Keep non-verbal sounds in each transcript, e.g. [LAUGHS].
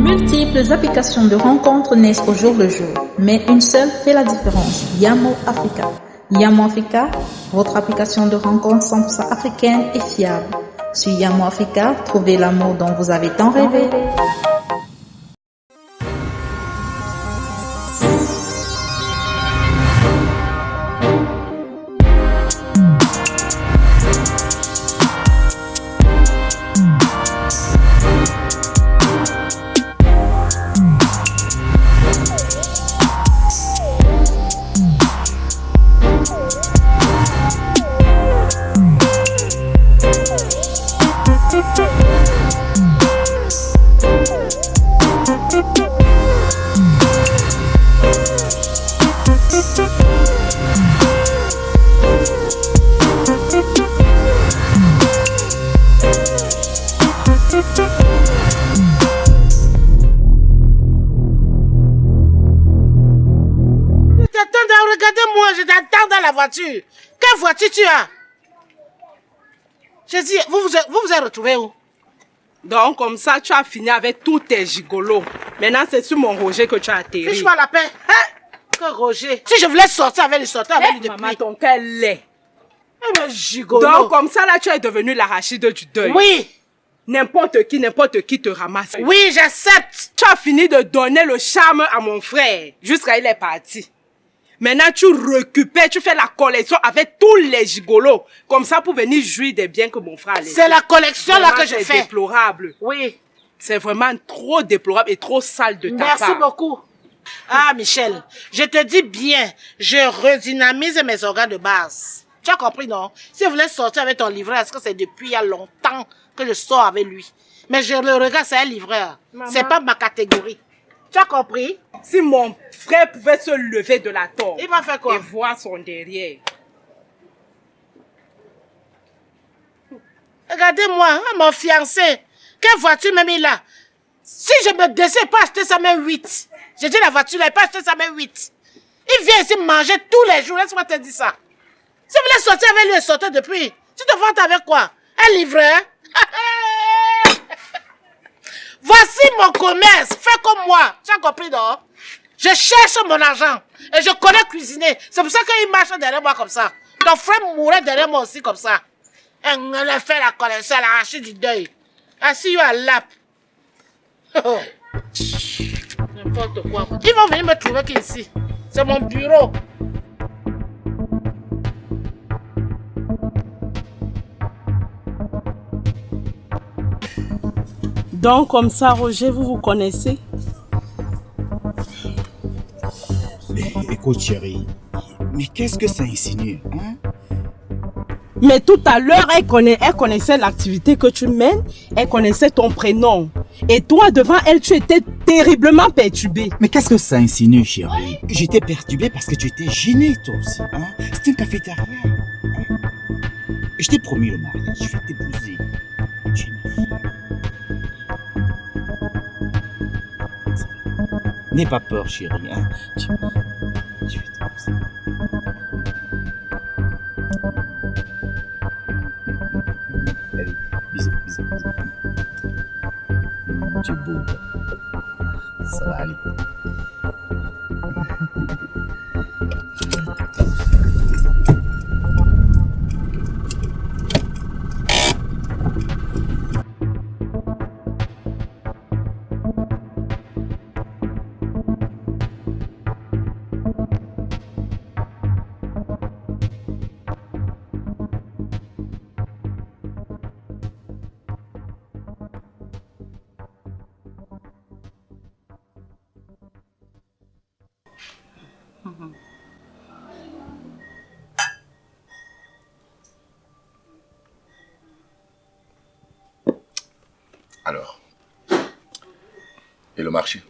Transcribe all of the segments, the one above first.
multiples applications de rencontres naissent au jour le jour, mais une seule fait la différence, Yamo Africa. Yamo Africa, votre application de rencontres 100% africaine et fiable. Sur Yamo Africa, trouvez l'amour dont vous avez tant rêvé. Música Quelle voiture tu as? Je dis, vous vous, vous vous êtes retrouvé où? Donc, comme ça, tu as fini avec tous tes gigolos. Maintenant, c'est sur mon Roger que tu as atterri. Fiche-moi la paix. Hein? Que Roger? Si je voulais sortir avec lui, sortir avec lui depuis... Maman, ton cœur l'est. Eh gigolo. Donc, comme ça, là, tu es devenu l'arachide du deuil. Oui. N'importe qui, n'importe qui te ramasse. Oui, j'accepte. Tu as fini de donner le charme à mon frère. Jusqu'à il est parti. Maintenant, tu récupères, tu fais la collection avec tous les gigolos. Comme ça, pour venir jouir des biens que mon frère a C'est la collection là que je fais. C'est déplorable. Oui. C'est vraiment trop déplorable et trop sale de ta Merci part. Merci beaucoup. Ah, Michel, je te dis bien, je redynamise mes organes de base. Tu as compris, non? Si je voulais sortir avec ton livreur, est-ce que c'est depuis il y a longtemps que je sors avec lui? Mais je le regarde, c'est un livreur. C'est pas ma catégorie. Tu as compris? Si mon frère pouvait se lever de la tombe. Il va faire quoi? Et voir son derrière. Regardez-moi, hein, mon fiancé. Quelle voiture même il a? Si je me décide, pas acheter sa main 8. J'ai dit la voiture, il n'a pas acheté sa main 8. Il vient ici manger tous les jours. Laisse-moi te dire ça. Si vous voulez sortir avec lui et sortir depuis, tu te vantes avec quoi? Un livreur? [LAUGHS] Mon commerce. Fais comme moi. Tu as compris, non? Je cherche mon argent. Et je connais cuisiner. C'est pour ça qu'il marche derrière moi comme ça. Ton frère mourrait derrière moi aussi comme ça. Et on a fait la collection, elle a arraché du deuil. I see à lap. [LAUGHS] N'importe quoi. Ils vont venir me trouver ici. C'est mon bureau. Donc, comme ça, Roger, vous vous connaissez mais, Écoute, chérie, mais qu'est-ce que ça insinue hein? Mais tout à l'heure, elle, connaît, elle connaissait l'activité que tu mènes, elle connaissait ton prénom. Et toi, devant elle, tu étais terriblement perturbé. Mais qu'est-ce que ça insinue, chérie? J'étais perturbé parce que tu étais gêné, toi aussi. Hein? C'était une cafétéria. Hein? Je t'ai promis le mariage, je vais t'épouser. Tu es ma fille. N'aie pas peur, chérie. Hein? Je, je vais t'épouser. Allez, bisous, bisous, bisous. Tu es beau. Ça va aller. Alors, et le marché?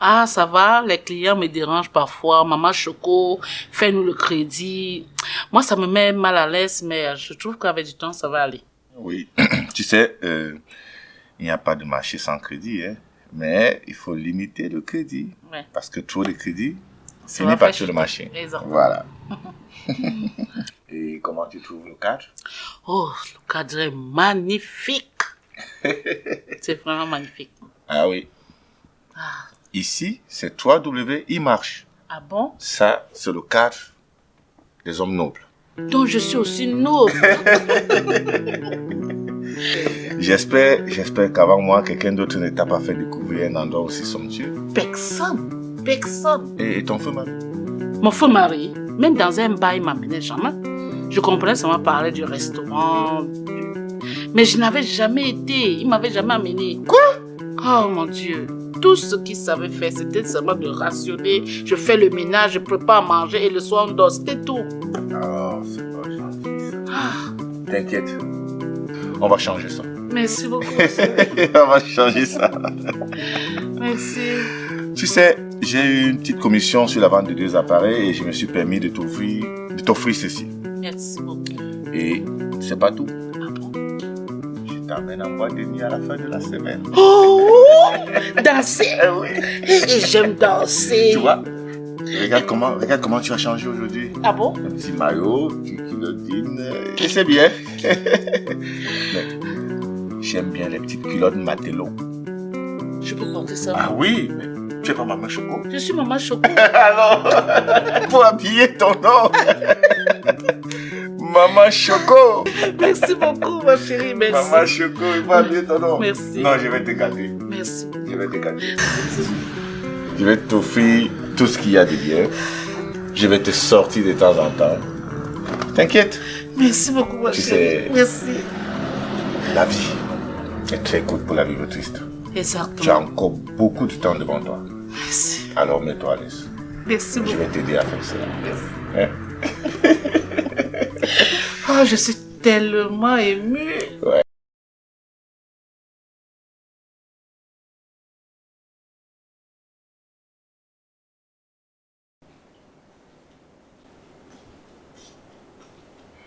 Ah, ça va, les clients me dérangent parfois. Maman Choco, fais-nous le crédit. Moi, ça me met mal à l'aise, mais je trouve qu'avec du temps, ça va aller. Oui, [CLEARS THROAT] tu sais, euh, il n'y a pas de marché sans crédit, hein? mais il faut limiter le crédit. Ouais. Parce que trop de crédit, ce n'est pas sur le marché. Exactement. Voilà. [LAUGHS] Et comment tu trouves le cadre Oh, le cadre est magnifique. [LAUGHS] C'est vraiment magnifique. Ah oui, Ici, c'est 3W, il marche. Ah bon? Ça, c'est le cadre des hommes nobles. Donc je suis aussi noble. [LAUGHS] J'espère, j'espère qu'avant moi, quelqu'un d'autre ne t'a pas fait découvrir un endroit aussi somptueux. Personne. Personne. Et, ton feu mari? Mon feu mari, même dans un bar, il m'amenait jamais. Je comprenais seulement parler du restaurant. Mais je n'avais jamais été. Il m'avait jamais amené. Quoi? Oh mon Dieu. Tout ce qu'il savait faire, c'était seulement de rationner. Je fais le ménage, je prépare à manger et le soir on dort. C'était tout. Oh, c'est pas gentil ça. T'inquiète. On va changer ça. Merci beaucoup. [LAUGHS] On va changer ça. Merci. Tu sais, j'ai eu une petite commission sur la vente de deux appareils et je me suis permis de t'offrir, de t'offrir ceci. Merci beaucoup. Et c'est pas tout. Ah bon Je t'amène en boîte de nuit à la fin de la semaine. Oh [LAUGHS] Danser? Eh oui. Et j'aime danser. Tu vois Regarde comment, regarde comment tu as changé aujourd'hui. Ah bon? Un petit maillot, une culottine, euh, et c'est bien. [LAUGHS] J'aime bien les petites culottes Matelot. Je peux compter ça. Ah oui, mais tu es pas maman choco Je suis maman Choco. [LAUGHS] Alors, pour habiller ton nom. [LAUGHS] Maman Choco. Merci beaucoup, ma chérie. Merci. Maman Choco, il faut habiller ton nom. Merci. Non, je vais te gâter. Merci. Je vais te gâter. Je vais t'offrir tout ce qu'il y a de bien. Je vais te sortir de temps en temps. T'inquiète, Merci beaucoup, ma Tu chérie. sais- Merci. la vie est très courte pour la vivre triste. Tu as Exactement. encore beaucoup de temps devant toi. Merci. Alors mets-toi à l'aise. Merci Je beaucoup. vais t'aider à faire cela. Hein? Oh, [LAUGHS] je suis tellement émue. Ouais.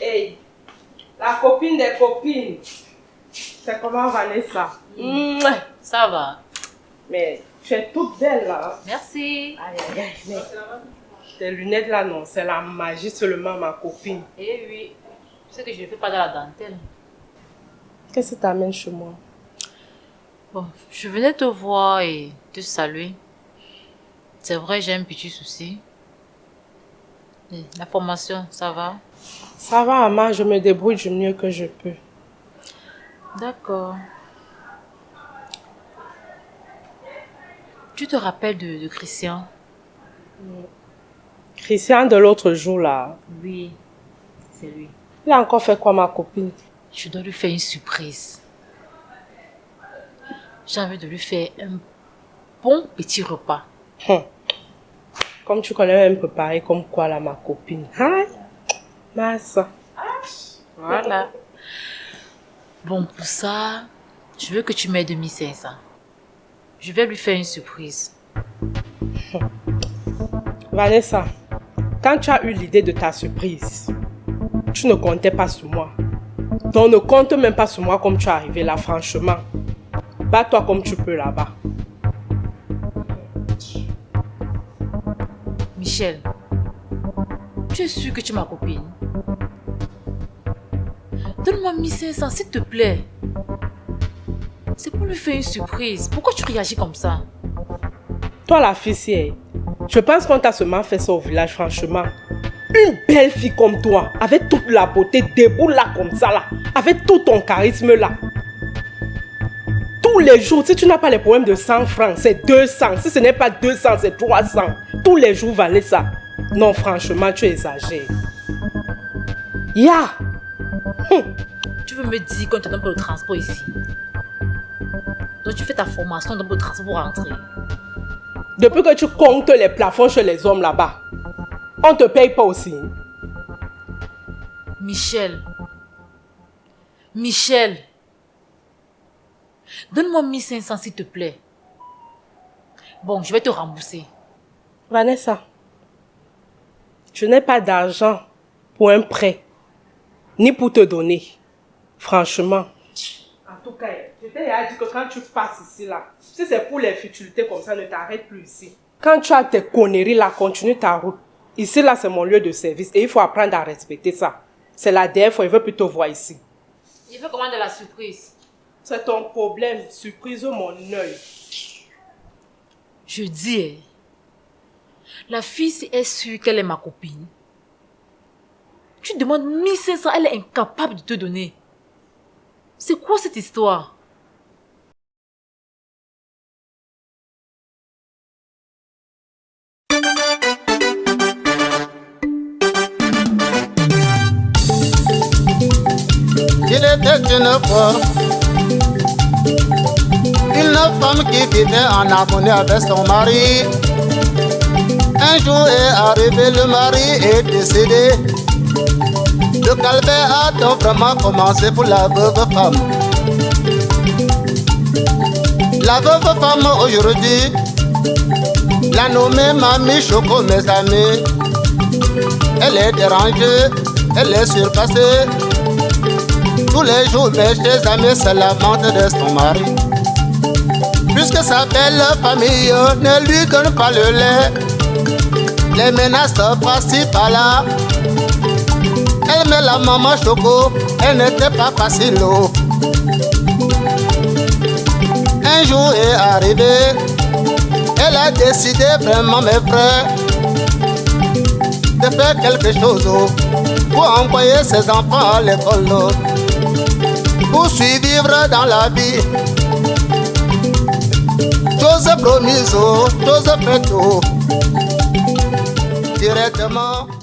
Hey, la copine des copines. C'est comment Vanessa? Mouah. Ça va. Mais tu es toute belle là. Merci. Aïe, aïe, aïe. Mais tes lunettes là, non, c'est la magie seulement, ma copine. Eh oui. Sais que je ne fais pas dans la dentelle. Qu'est-ce qui t'amène chez moi? Bon, je venais te voir et te saluer. C'est vrai, j'ai un petit souci. Et la formation, ça va? Ça va, Ama, je me débrouille du mieux que je peux. D'accord. Tu te rappelles de, de Christian? Christian de l'autre jour là, Oui, c'est lui. il a encore fait quoi, ma copine? Je dois lui faire une surprise. J'ai envie de lui faire un bon petit repas. Hum. Comme tu connais même préparé comme quoi là, ma copine. Hein? Massa. Voilà. Bon, pour ça, je veux que tu m'aides de 1500. Je vais lui faire une surprise. [LAUGHS] Vanessa, quand tu as eu l'idée de ta surprise, tu ne comptais pas sur moi. Donc ne compte même pas sur moi comme tu es arrivé là, franchement. Bats-toi comme tu peux là-bas. Michel, tu es sûr que tu es ma copine? Donne-moi 1500, s'il te plaît. Pour lui faire une surprise. Pourquoi tu réagis comme ça? Toi la fille, si, eh, je pense qu'on t'a seulement fait ça au village, franchement. Une belle fille comme toi, avec toute la beauté, debout là comme ça là, avec tout ton charisme là. Tous les jours, si tu n'as pas les problèmes de 100 francs, c'est 200. Si ce n'est pas 200, c'est 300. Tous les jours, valait ça. Non, franchement, tu exagères. Ya! Tu veux me dire qu'on te donne pas le transport ici? Donc tu fais ta formation, pas le transport pour rentrer. Depuis que tu comptes les plafonds chez les hommes là-bas, on te paye pas aussi. Michel. Michel. Donne-moi 1500 s'il te plaît. Bon, je vais te rembourser. Vanessa, je n'ai pas d'argent pour un prêt, ni pour te donner. Franchement. En tout cas, je t'ai déjà dit que quand tu passes ici là, si c'est pour les futilités comme ça, ne t'arrête plus ici. Quand tu as tes conneries là, continue ta route. Ici là, c'est mon lieu de service et il faut apprendre à respecter ça. C'est la dernière fois, il veut plutôt voir ici. Il veut commander la surprise. C'est ton problème, surprise mon œil. Je dis, hein, la fille, si elle est sûre qu'elle est ma copine, tu demandes 1500, elle est incapable de te donner. C'est quoi cette histoire? Une femme qui vivait en harmonie avec son mari. Un jour est arrivé, le mari est décédé. Le calvaire a donc vraiment commencé pour la veuve femme. La veuve femme aujourd'hui, la nommée Mamie Choco, mes amis. Elle est dérangée, elle est surpassée. Tous les jours, mes chers amis se lamentent de son mari. Puisque sa belle famille ne lui donne pas le lait, les menaces par-ci par-là. Elle met la maman choco, elle n'était pas facile. Un jour est arrivé, elle a décidé vraiment, mes frères, de faire quelque chose pour envoyer ses enfants à l'école. pour suivre dans la vie. Tous promises, tous prêts, directement.